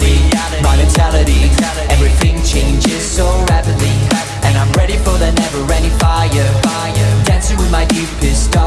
reality My mentality Everything changes so rapidly And I'm ready for the never-ending fire. Dancing with my deepest dark